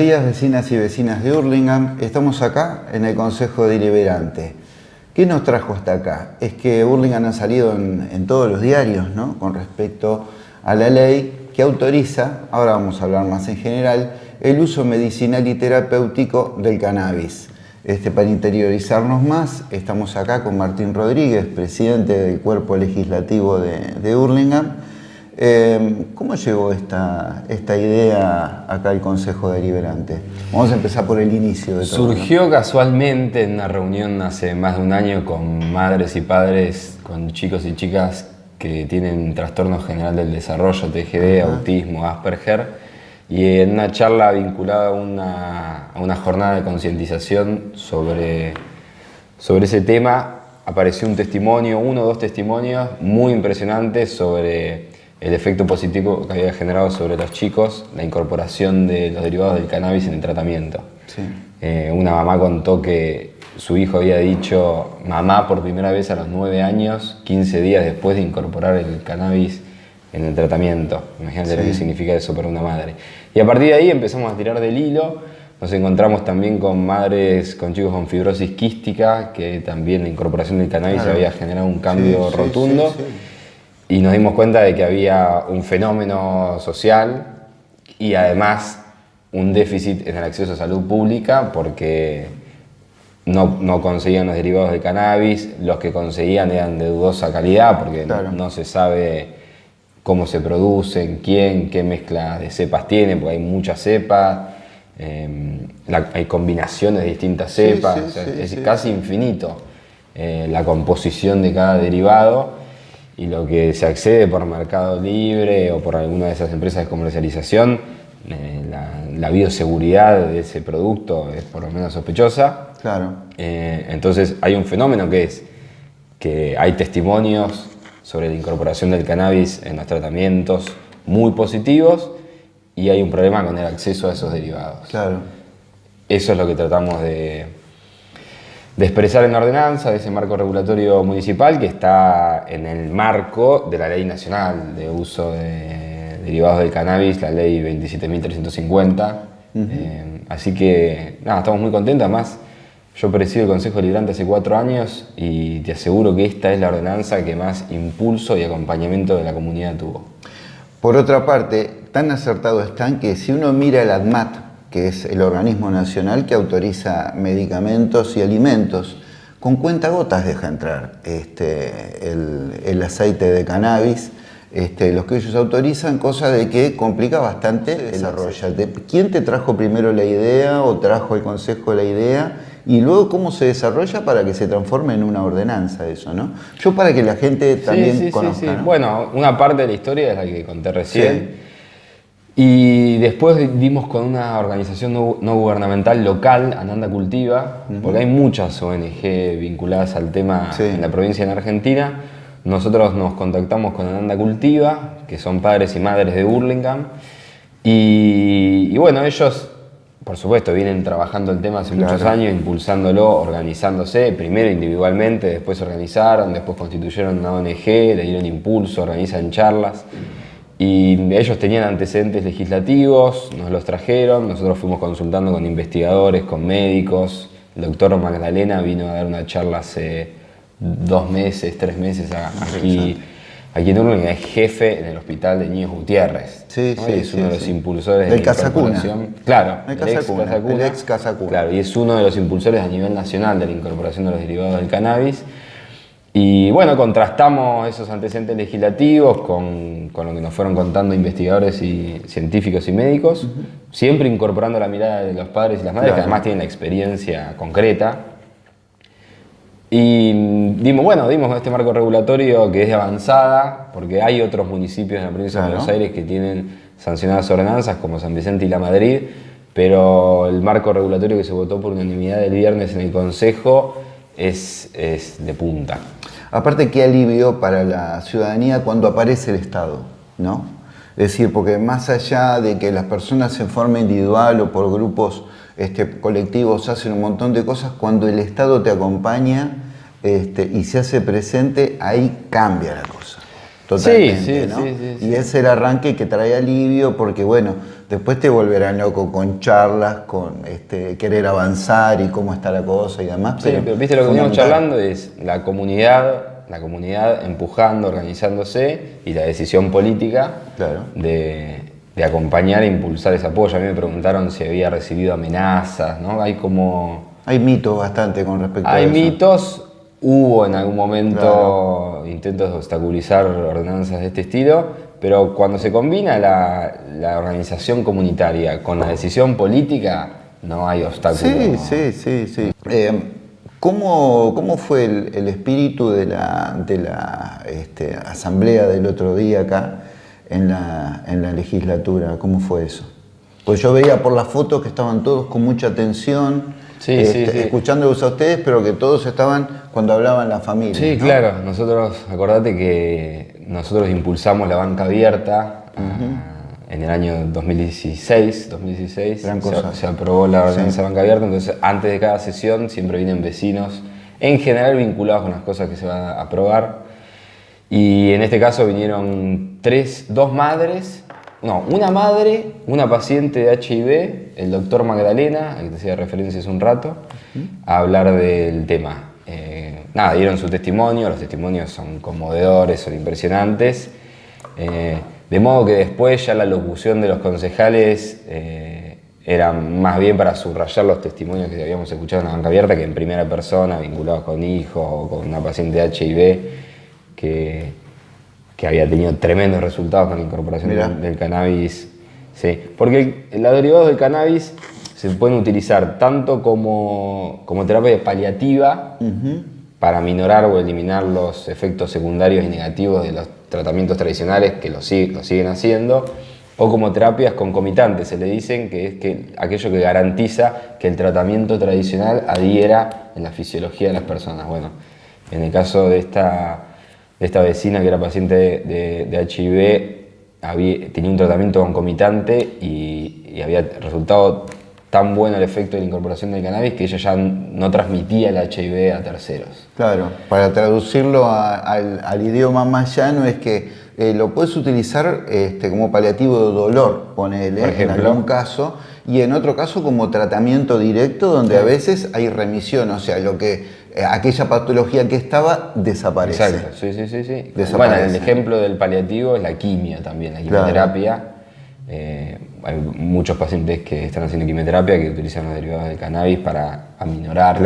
días, vecinas y vecinas de Hurlingham. Estamos acá en el Consejo Deliberante. ¿Qué nos trajo hasta acá? Es que Hurlingham ha salido en, todos los diarios ¿no? con respecto a la ley que autoriza, ahora vamos a hablar más en general, el uso medicinal y terapéutico del cannabis. Este, para interiorizarnos más, estamos acá con Martín Rodríguez, presidente del Cuerpo Legislativo de, de Hurlingham, Em, ¿Cómo llegó esta, esta idea acá al Consejo Deliberante? Vamos a empezar por el inicio de todo. Surgió casualmente en una reunión hace más de un año con madres y padres, con chicos y chicas que tienen trastorno general del desarrollo, TGD, autismo, Asperger, y en una charla vinculada a una, a una jornada de concientización sobre, sobre ese tema, apareció un testimonio, uno o dos testimonios muy impresionantes sobre el efecto positivo que había generado sobre los chicos la incorporación de los derivados del cannabis en el tratamiento. Eh, una mamá contó que su hijo había dicho mamá por primera vez a los 9 años, 15 días después de incorporar el cannabis en el tratamiento. Imagínate lo que significa eso para una madre. Y a partir de ahí empezamos a tirar del hilo. Nos encontramos también con madres, con chicos con fibrosis quística, que también la incorporación del cannabis había generado un cambio rotundo y nos dimos cuenta de que había un fenómeno social y además un déficit en el acceso a salud pública porque no, no conseguían los derivados de cannabis, los que conseguían eran de dudosa calidad porque no, se sabe cómo se producen, quién, qué mezcla de cepas tiene, porque hay muchas cepas, em, hay combinaciones de distintas cepas, es casi infinito eh, la composición de cada derivado y lo que se accede por Mercado Libre o por alguna de esas empresas de comercialización, eh, la, bioseguridad de ese producto es por lo menos sospechosa. Claro. Eh, entonces hay un fenómeno que es que hay testimonios sobre la incorporación del cannabis en los tratamientos muy positivos y hay un problema con el acceso a esos derivados. Claro. Eso es lo que tratamos de, de expresar en la ordenanza de ese marco regulatorio municipal que está en el marco de la ley nacional de uso de derivados del cannabis, la ley 27.350. Eh, así que nada, estamos muy contentos. Además, yo presido el Consejo Deliberante hace cuatro años y te aseguro que esta es la ordenanza que más impulso y acompañamiento de la comunidad tuvo. Por otra parte, tan acertado están que si uno mira el ADMAT, que es el organismo nacional que autoriza medicamentos y alimentos. Con cuentagotas deja entrar este, el, aceite de cannabis, este, los que ellos autorizan, cosa de que complica bastante el desarrollo. ¿Quién te trajo primero la idea o trajo el consejo la idea? Y luego cómo se desarrolla para que se transforme en una ordenanza eso, ¿no? Yo para que la gente también conozca. Bueno, una parte de la historia es la que conté recién y después dimos con una organización no, gubernamental local, Ananda Cultiva, porque hay muchas ONG vinculadas al tema en la provincia en Argentina. Nosotros nos contactamos con Ananda Cultiva, que son padres y madres de Burlingame. Y, bueno, ellos, por supuesto, vienen trabajando el tema hace muchos años, impulsándolo, organizándose, primero individualmente, después se organizaron, después constituyeron una ONG, le dieron impulso, organizan charlas. Y ellos tenían antecedentes legislativos, nos los trajeron, nosotros fuimos consultando con investigadores, con médicos. El doctor Magdalena vino a dar una charla hace dos meses, tres meses aquí, aquí en Urlingan, es jefe en el hospital de Niños Gutiérrez. Sí, sí, es uno de los impulsores del de Casacuna. Claro, el, ex Casacuna, el ex Casacuna. Claro, y es uno de los impulsores a nivel nacional de la incorporación de los derivados del cannabis. Y bueno, contrastamos esos antecedentes legislativos con, con, lo que nos fueron contando investigadores y científicos y médicos, siempre incorporando la mirada de los padres y las madres, que además tienen la experiencia concreta. Y dimos, bueno, dimos este marco regulatorio que es de avanzada, porque hay otros municipios en la provincia de Buenos Aires que tienen sancionadas ordenanzas, como San Vicente y La Madrid, pero el marco regulatorio que se votó por unanimidad el viernes en el Consejo es, es de punta. Aparte, qué alivio para la ciudadanía cuando aparece el Estado, ¿no? Es decir, porque más allá de que las personas en forma individual o por grupos este, colectivos hacen un montón de cosas, cuando el Estado te acompaña este, y se hace presente, ahí cambia la cosa. Totalmente, ¿no? y es el arranque que trae alivio porque, bueno, después te volverán loco con charlas, con este, querer avanzar y cómo está la cosa y demás. Sí, pero, viste lo que venimos charlando es la comunidad la comunidad empujando, organizándose y la decisión política de, acompañar e impulsar ese apoyo. A mí me preguntaron si había recibido amenazas, ¿no? Hay como... Hay mitos bastante con respecto a eso. Hay mitos, hubo en algún momento intentos de obstaculizar ordenanzas de este estilo, pero cuando se combina la, organización comunitaria con la decisión política, no hay obstáculos. Sí, sí, sí, sí. Eh, ¿Cómo, fue el, espíritu de la, de la este, asamblea del otro día acá en la, en la legislatura? ¿Cómo fue eso? Pues yo veía por las fotos que estaban todos con mucha atención, este, escuchándolos a ustedes, pero que todos estaban cuando hablaban la familia. Sí, claro. Nosotros, acordate que nosotros impulsamos la banca abierta en el año 2016, 2016 se, aprobó la ordenanza de banca abierta, entonces antes de cada sesión siempre vienen vecinos, en general vinculados con las cosas que se van a aprobar. Y en este caso vinieron tres, dos madres, no, una madre, una paciente de HIV, el doctor Magdalena, al que te hacía referencia hace un rato, a hablar del tema. Eh, nada, dieron su testimonio, los testimonios son conmovedores, son impresionantes. Eh, de modo que después ya la locución de los concejales eh, era más bien para subrayar los testimonios que habíamos escuchado en la banca abierta que en primera persona, vinculados con hijos o con una paciente de HIV que, que había tenido tremendos resultados con la incorporación del, cannabis. Sí, porque los derivados del cannabis se pueden utilizar tanto como, como terapia paliativa para minorar o eliminar los efectos secundarios y negativos de los tratamientos tradicionales que lo, siguen haciendo, o como terapias concomitantes, se le dicen que es que aquello que garantiza que el tratamiento tradicional adhiera en la fisiología de las personas. Bueno, en el caso de esta, de esta vecina que era paciente de, HIV, tenía un tratamiento concomitante y, y había resultado tan bueno el efecto de la incorporación del cannabis que ella ya no transmitía el HIV a terceros. Claro, para traducirlo al, idioma más llano es que eh, lo puedes utilizar este, como paliativo de dolor, ponele, en algún caso, y en otro caso como tratamiento directo donde a veces hay remisión, o sea, lo que aquella patología que estaba desaparece. Exacto, sí, sí, sí. sí. Bueno, el ejemplo del paliativo es la quimio también, la quimioterapia. Eh, hay muchos pacientes que están haciendo quimioterapia que utilizan los derivados del cannabis para aminorar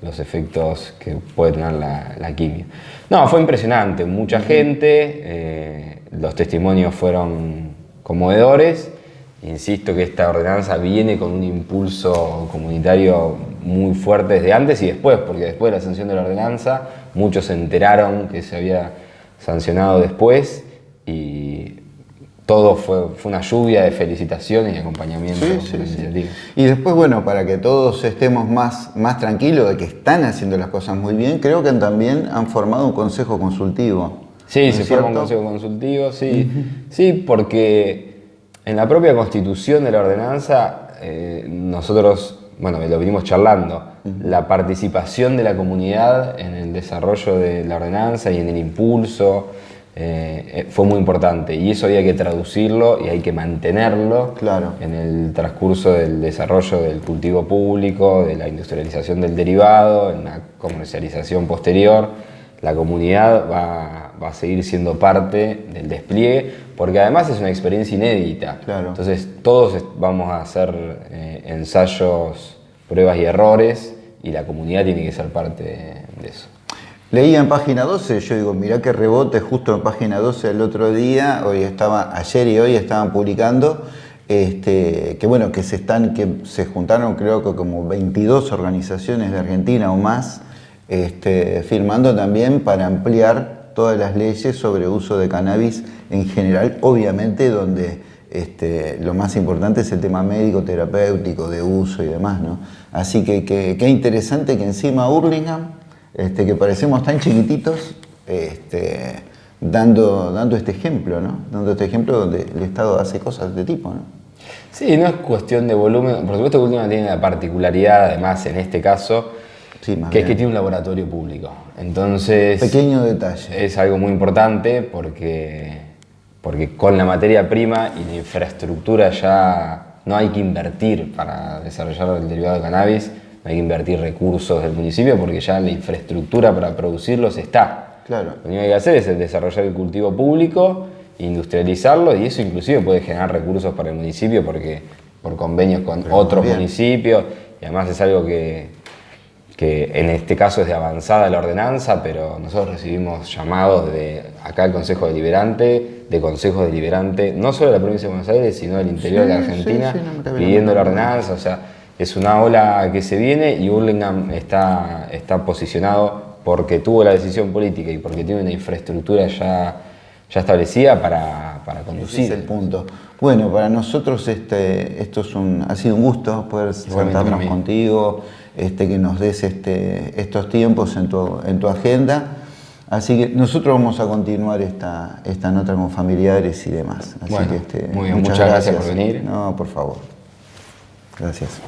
los efectos que puede tener la, quimio. No, fue impresionante, mucha gente, eh, los testimonios fueron conmovedores. Insisto que esta ordenanza viene con un impulso comunitario muy fuerte desde antes y después, porque después de la sanción de la ordenanza, muchos se enteraron que se había sancionado después y todo fue, fue, una lluvia de felicitaciones y acompañamiento Y después, bueno, para que todos estemos más, más tranquilos de que están haciendo las cosas muy bien, creo que también han formado un consejo consultivo. Sí, se forma un consejo consultivo, sí. Sí, porque en la propia constitución de la ordenanza, eh, nosotros, bueno, lo venimos charlando, la participación de la comunidad en el desarrollo de la ordenanza y en el impulso, eh, eh, fue muy importante y eso había que traducirlo y hay que mantenerlo claro. en el transcurso del desarrollo del cultivo público, de la industrialización del derivado, en la comercialización posterior. La comunidad va, a seguir siendo parte del despliegue porque además es una experiencia inédita. Claro. Entonces todos vamos a hacer eh, ensayos, pruebas y errores y la comunidad tiene que ser parte de eso. Leía en página 12, yo digo, mirá qué rebote justo en página 12 el otro día, hoy estaba, ayer y hoy estaban publicando, este, que bueno, que se están, que se juntaron creo que como 22 organizaciones de Argentina o más, este, firmando también para ampliar todas las leyes sobre uso de cannabis en general, obviamente donde este, lo más importante es el tema médico, terapéutico, de uso y demás, ¿no? Así que qué interesante que encima Hurlingham este, que parecemos tan chiquititos, este, dando, dando este ejemplo, ¿no? Dando este ejemplo donde el Estado hace cosas de tipo, ¿no? Sí, no es cuestión de volumen, por supuesto Última tiene la particularidad, además en este caso, Sí, más que es bien. que tiene un laboratorio público. Entonces, Pequeño detalle. es algo muy importante porque, porque con la materia prima y la infraestructura ya no hay que invertir para desarrollar el derivado de cannabis, no hay que invertir recursos del municipio porque ya la infraestructura para producirlos está. Claro. Lo único que hay que hacer es desarrollar el cultivo público, industrializarlo y eso inclusive puede generar recursos para el municipio porque por convenios con Pero otros municipios y además es algo que, que en este caso es de avanzada la ordenanza, pero nosotros recibimos llamados de acá el Consejo Deliberante, de consejos deliberantes, no solo de la provincia de Buenos Aires, sino del interior Sí, de sí, Argentina, sí, no me pidiendo la la ordenanza, o sea, es una ola que se viene y Burlingame está, está posicionado porque tuvo la decisión política y porque tiene una infraestructura ya, ya establecida para, para Ese conducir. es el punto. Bueno, para nosotros este, esto es un, ha sido un gusto poder sentarnos contigo, este, que nos des este, estos tiempos en tu, en tu agenda. Así que nosotros vamos a continuar esta, esta nota con familiares y demás. Así Bueno, que, este, muy bien, muchas gracias por venir. No, por favor. Gracias.